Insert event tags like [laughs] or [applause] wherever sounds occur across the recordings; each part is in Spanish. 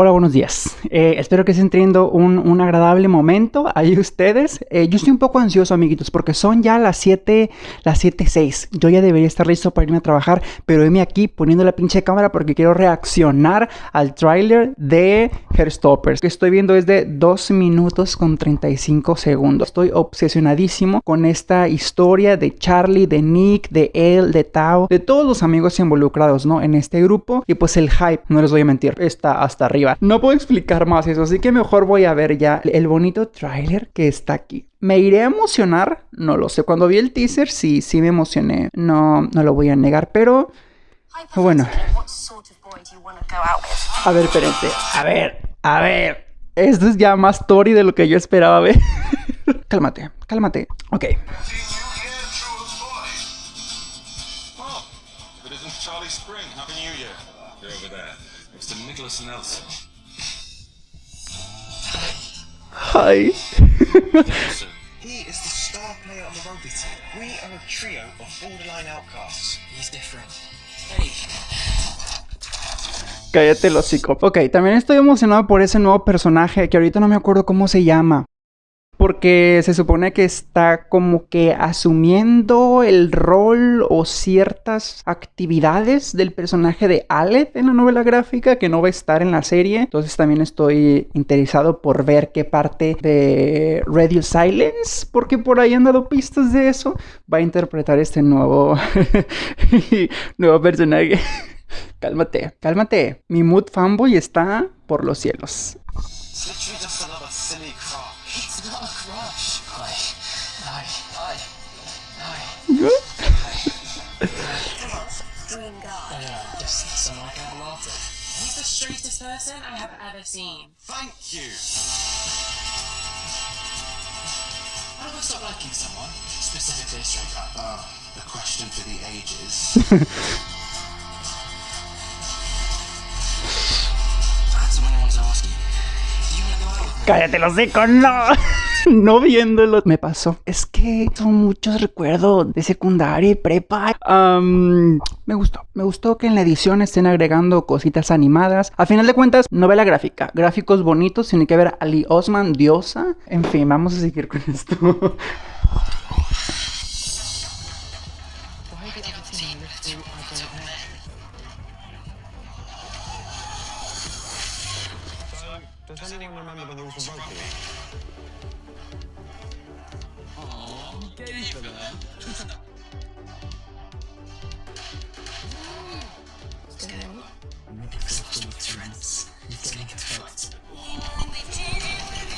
Hola, buenos días. Eh, espero que estén teniendo un, agradable momento ahí ustedes. Eh, yo estoy un poco ansioso, amiguitos, porque son ya las 7, las 7.06. Yo ya debería estar listo para irme a trabajar, pero heme aquí poniendo la pinche cámara porque quiero reaccionar al tráiler de Hairstoppers. Que estoy viendo es de 2 minutos con 35 segundos. Estoy obsesionadísimo con esta historia de Charlie, de Nick, de él, de Tao, de todos los amigos involucrados, ¿no? En este grupo. Y pues el hype, no les voy a mentir, está hasta arriba. No puedo explicar más eso, así que mejor voy a ver ya el bonito tráiler que está aquí. ¿Me iré a emocionar? No lo sé. Cuando vi el teaser, sí, sí me emocioné. No, no lo voy a negar, pero... Bueno. A ver, espérense. A ver, a ver. Esto es ya más Tori de lo que yo esperaba ver. [laughs] cálmate, cálmate. Ok. Nicholas Nelson. Hi. he is the star player on the rugby team. We are a trio of borderline outcasts. He's different. Hey. Cállate el hocico. Ok, también estoy emocionado por ese nuevo personaje que ahorita no me acuerdo cómo se llama porque se supone que está como que asumiendo el rol o ciertas actividades del personaje de Alec en la novela gráfica que no va a estar en la serie. Entonces también estoy interesado por ver qué parte de Radio Silence, porque por ahí han dado pistas de eso, va a interpretar este nuevo, [laughs] nuevo personaje. [laughs] cálmate, cálmate. Mi mood fanboy está por los cielos. It's literally just another silly crush. It's not a crush. I, I, I, I. Good. Dream God. I know, just [laughs] someone I can laugh at. He's the straightest person I have ever seen. Thank you. How do I stop liking someone? Specifically a straight guy. Oh, a question for the ages. Cállate los seco, no. [laughs] no viéndolo. Me pasó. Es que son muchos recuerdos de secundaria y prepa. me gustó. Me gustó que en la edición estén agregando cositas animadas. A final de cuentas, novela gráfica. Gráficos bonitos. Tiene que ver a Ali Osman, diosa. En fin, vamos a seguir con esto. Does, Does anyone remember, the rules of rugby? Aw, gay.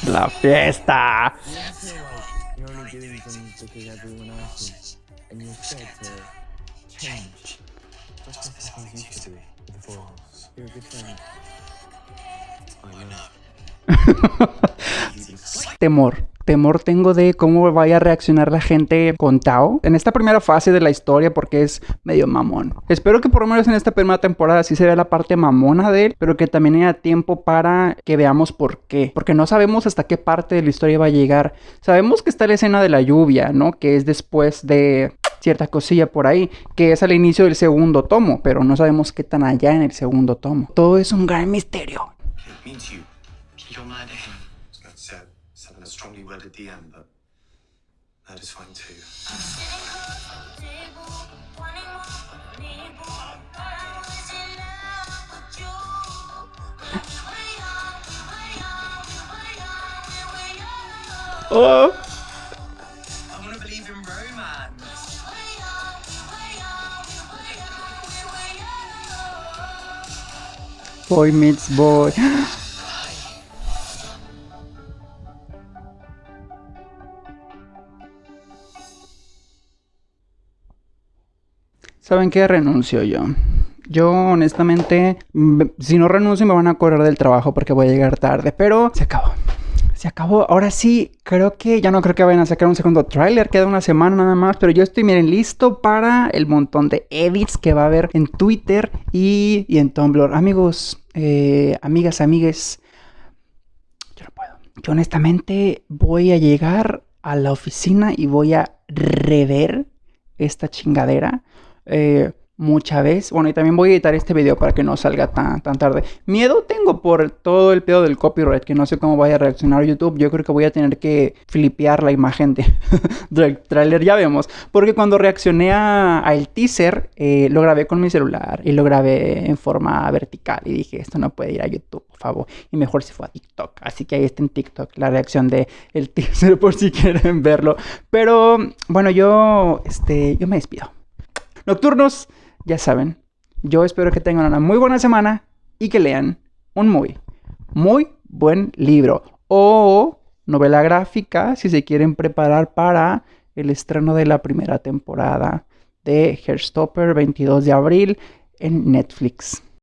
La fiesta! You're only doing things because everyone else is, and you're scared to change. Used to be before. You're a good friend. [laughs] Temor temor tengo de cómo vaya a reaccionar la gente con Tao en esta primera fase de la historia porque es medio mamón. Espero que por lo menos en esta primera temporada sí se vea la parte mamona de él, pero que también haya tiempo para que veamos por qué. Porque no sabemos hasta qué parte de la historia va a llegar. Sabemos que está la escena de la lluvia, ¿no? Que es después de cierta cosilla por ahí, que es al inicio del segundo tomo, pero no sabemos qué tan allá en el segundo tomo. Todo es un gran misterio. It means you. You're my name. That said, seven is strongly worded at the end, but that is fine too. Oh. I want to believe in romance. Boy meets boy. ¿Saben qué? Renuncio yo. Yo honestamente, si no renuncio me van a correr del trabajo porque voy a llegar tarde, pero se acabó. Se acabó. Ahora sí, creo que ya no creo que vayan a sacar un segundo tráiler. Queda una semana nada más. Pero yo estoy, miren, listo para el montón de edits que va a haber en Twitter y, en Tumblr. Amigos, eh, amigas, amigues. Yo no puedo. Yo honestamente voy a llegar a la oficina y voy a rever esta chingadera. Eh, mucha vez. Bueno, y también voy a editar este video para que no salga tan, tan tarde. Miedo tengo por todo el pedo del copyright, que no sé cómo vaya a reaccionar YouTube. Yo creo que voy a tener que flipear la imagen de, [laughs] del trailer, ya vemos. Porque cuando reaccioné al teaser, eh, lo grabé con mi celular y lo grabé en forma vertical. Y dije, esto no puede ir a YouTube, por favor. Y mejor si fue a TikTok. Así que ahí está en TikTok la reacción del el [laughs] teaser por si quieren verlo. Pero bueno, yo, este, yo me despido. Nocturnos ya saben, yo espero que tengan una muy buena semana y que lean un muy, muy buen libro o novela gráfica si se quieren preparar para el estreno de la primera temporada de Hairstopper 22 de abril en Netflix.